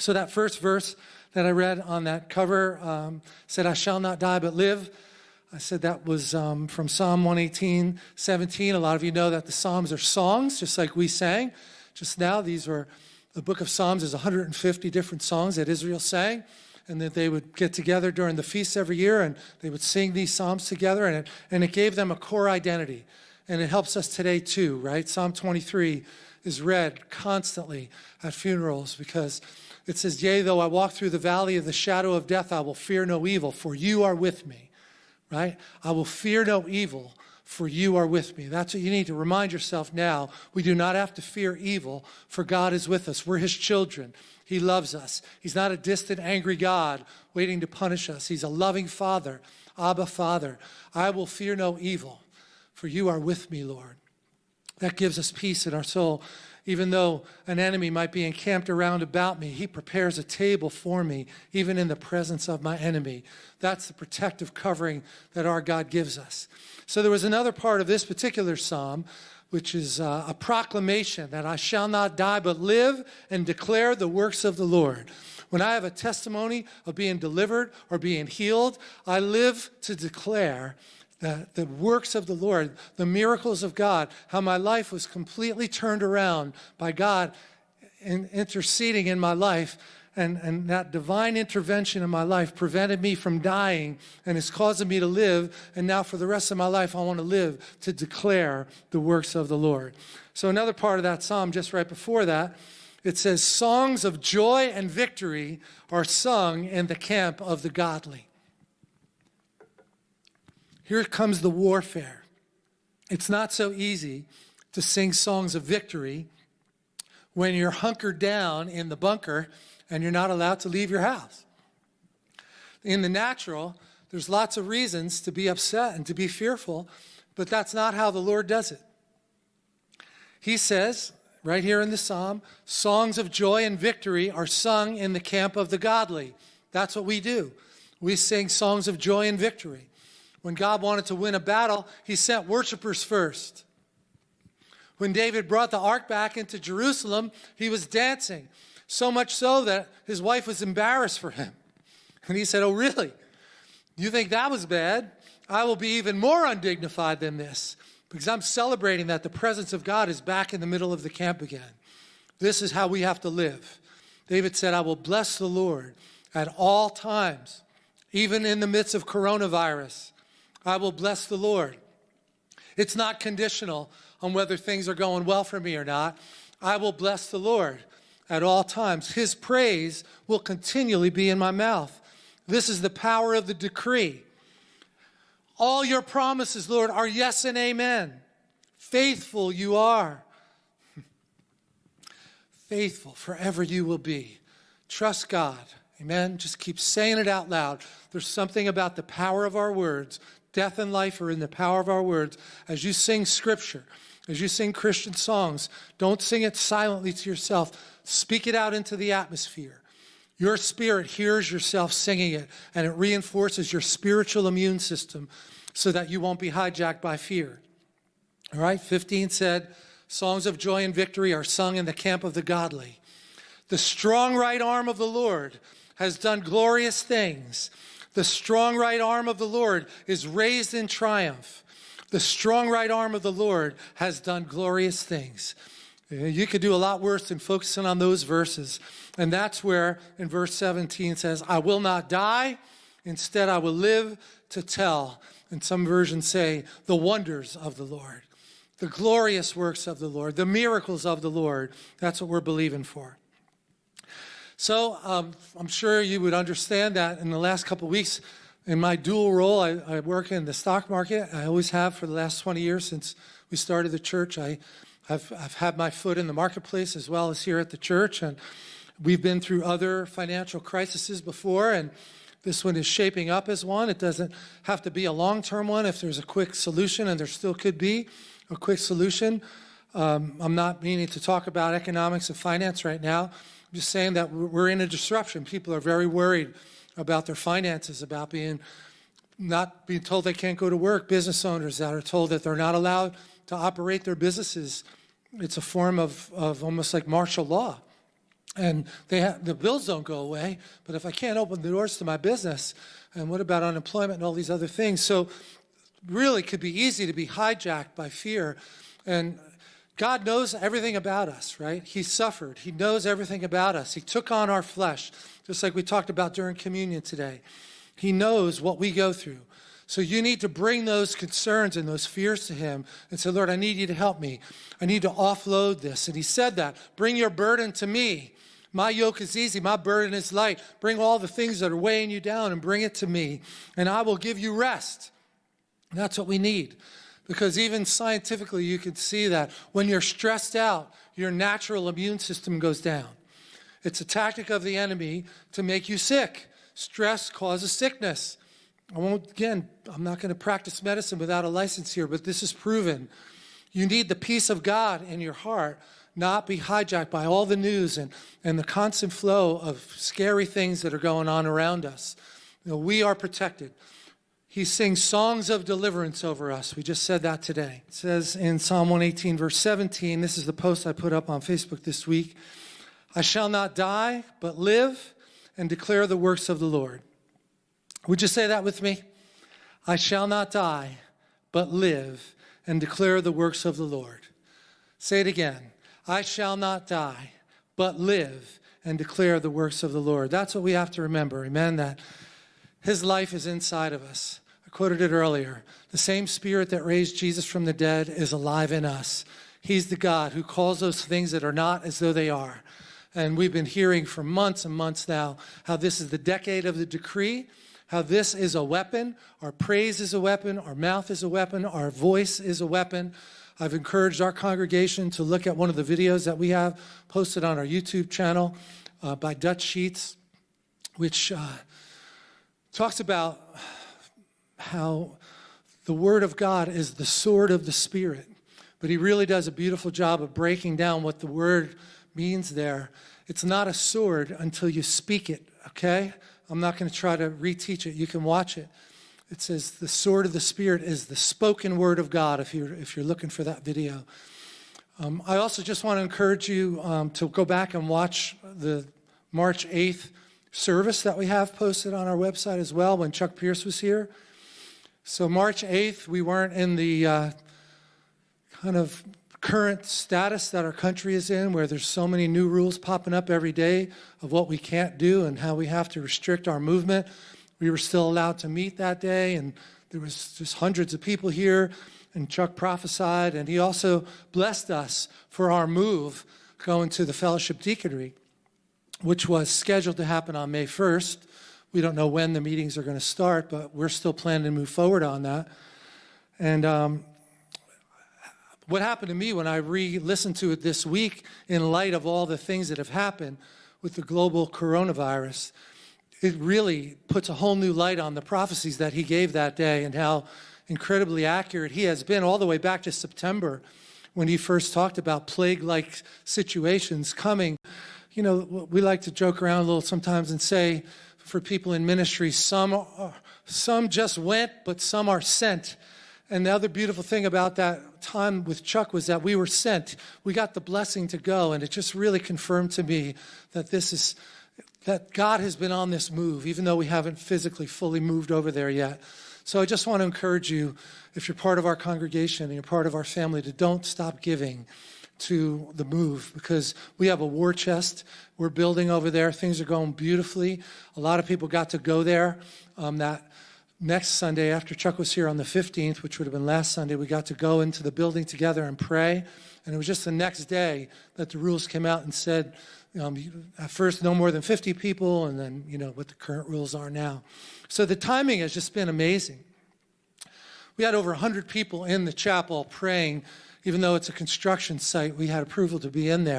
So that first verse that I read on that cover um, said, I shall not die but live. I said that was um, from Psalm 118, 17. A lot of you know that the Psalms are songs, just like we sang just now. These are, the book of Psalms is 150 different songs that Israel sang and that they would get together during the feasts every year and they would sing these psalms together and it, and it gave them a core identity and it helps us today too right psalm 23 is read constantly at funerals because it says, Yea, though I walk through the valley of the shadow of death, I will fear no evil, for you are with me. Right? I will fear no evil, for you are with me. That's what you need to remind yourself now. We do not have to fear evil, for God is with us. We're his children. He loves us. He's not a distant, angry God waiting to punish us. He's a loving Father, Abba Father. I will fear no evil, for you are with me, Lord. That gives us peace in our soul. Even though an enemy might be encamped around about me, he prepares a table for me, even in the presence of my enemy. That's the protective covering that our God gives us. So there was another part of this particular psalm, which is uh, a proclamation that I shall not die, but live and declare the works of the Lord. When I have a testimony of being delivered or being healed, I live to declare the, the works of the Lord, the miracles of God, how my life was completely turned around by God in, interceding in my life. And, and that divine intervention in my life prevented me from dying and is causing me to live. And now for the rest of my life, I want to live to declare the works of the Lord. So another part of that psalm, just right before that, it says, songs of joy and victory are sung in the camp of the godly. Here comes the warfare. It's not so easy to sing songs of victory when you're hunkered down in the bunker and you're not allowed to leave your house. In the natural, there's lots of reasons to be upset and to be fearful, but that's not how the Lord does it. He says, right here in the psalm, songs of joy and victory are sung in the camp of the godly. That's what we do. We sing songs of joy and victory. When God wanted to win a battle, he sent worshipers first. When David brought the ark back into Jerusalem, he was dancing, so much so that his wife was embarrassed for him. And he said, oh, really? You think that was bad? I will be even more undignified than this because I'm celebrating that the presence of God is back in the middle of the camp again. This is how we have to live. David said, I will bless the Lord at all times, even in the midst of coronavirus. I will bless the Lord. It's not conditional on whether things are going well for me or not. I will bless the Lord at all times. His praise will continually be in my mouth. This is the power of the decree. All your promises, Lord, are yes and amen. Faithful you are. Faithful forever you will be. Trust God. Amen. Just keep saying it out loud. There's something about the power of our words Death and life are in the power of our words. As you sing scripture, as you sing Christian songs, don't sing it silently to yourself. Speak it out into the atmosphere. Your spirit hears yourself singing it, and it reinforces your spiritual immune system so that you won't be hijacked by fear. All right, 15 said, Songs of joy and victory are sung in the camp of the godly. The strong right arm of the Lord has done glorious things. The strong right arm of the Lord is raised in triumph. The strong right arm of the Lord has done glorious things. Eh, you could do a lot worse than focusing on those verses. And that's where in verse 17 says, I will not die. Instead, I will live to tell. And some versions say, the wonders of the Lord, the glorious works of the Lord, the miracles of the Lord. That's what we're believing for. So um, I'm sure you would understand that in the last couple of weeks, in my dual role, I, I, work in the stock market. I always have for the last 20 years since we started the church. I, have I've had my foot in the marketplace as well as here at the church. And we've been through other financial crises before, and this one is shaping up as one. It doesn't have to be a long-term one if there's a quick solution, and there still could be a quick solution. Um, I'm not meaning to talk about economics and finance right now. I'm just saying that we're in a disruption. People are very worried about their finances, about being not being told they can't go to work, business owners that are told that they're not allowed to operate their businesses. It's a form of, of almost like martial law. and they ha- the bills don't go away. But if I can't open the doors to my business, and what about unemployment and all these other things? So, really, could be easy to be hijacked by fear. And God knows everything about us, right? He suffered. He knows everything about us. He took on our flesh, just like we talked about during communion today. He knows what we go through. So you need to bring those concerns and those fears to him and say, Lord, I need you to help me. I need to offload this. And he said that. Bring your burden to me. My yoke is easy, my burden is light. Bring all the things that are weighing you down and bring it to me, and I will give you rest. That's what we need. Because even scientifically, you can see that when you're stressed out, your natural immune system goes down. It's a tactic of the enemy to make you sick. Stress causes sickness. I won't, again, I'm not going to practice medicine without a license here, but this is proven. You need the peace of God in your heart, not be hijacked by all the news and, and the constant flow of scary things that are going on around us. You know, we are protected. He sings songs of deliverance over us. We just said that today. It says in Psalm 118, verse 17, this is the post I put up on Facebook this week I shall not die, but live and declare the works of the Lord. Would you say that with me? I shall not die, but live and declare the works of the Lord. Say it again. I shall not die, but live and declare the works of the Lord. That's what we have to remember. Amen. That his life is inside of us. I quoted it earlier. The same spirit that raised Jesus from the dead is alive in us. He's the God who calls those things that are not as though they are. And we've been hearing for months and months now how this is the decade of the decree how this is a weapon. Our praise is a weapon. Our mouth is a weapon. Our voice is a weapon. I've encouraged our congregation to look at one of the videos that we have posted on our YouTube channel uh, by Dutch Sheets, which uh, talks about how the Word of God is the sword of the Spirit. But he really does a beautiful job of breaking down what the word means there. It's not a sword until you speak it, okay? I'm not going to try to reteach it. You can watch it. It says the sword of the Spirit is the spoken word of God if you're, if you're looking for that video. Um, I also just want to encourage you um, to go back and watch the March 8th service that we have posted on our website as well when Chuck Pierce was here. So March 8th, we weren't in the uh, kind of current status that our country is in, where there's so many new rules popping up every day of what we can't do and how we have to restrict our movement. We were still allowed to meet that day, and there was just hundreds of people here, and Chuck prophesied, and he also blessed us for our move going to the fellowship deaconry, which was scheduled to happen on May 1st. We don't know when the meetings are going to start, but we're still planning to move forward on that. And um, what happened to me when I re-listened to it this week in light of all the things that have happened with the global coronavirus, it really puts a whole new light on the prophecies that he gave that day and how incredibly accurate he has been all the way back to September when he first talked about plague-like situations coming. You know, we like to joke around a little sometimes and say for people in ministry, some, are, some just went, but some are sent. And the other beautiful thing about that time with Chuck was that we were sent. We got the blessing to go, and it just really confirmed to me that this is that God has been on this move, even though we haven't physically fully moved over there yet. So I just want to encourage you, if you're part of our congregation and you're part of our family, to don't stop giving to the move because we have a war chest we're building over there. Things are going beautifully. A lot of people got to go there. Um, that next Sunday, after Chuck was here on the 15th, which would have been last Sunday, we got to go into the building together and pray. And it was just the next day that the rules came out and said, um, at first, no more than 50 people, and then, you know, what the current rules are now. So the timing has just been amazing. We had over 100 people in the chapel praying, even though it's a construction site, we had approval to be in there.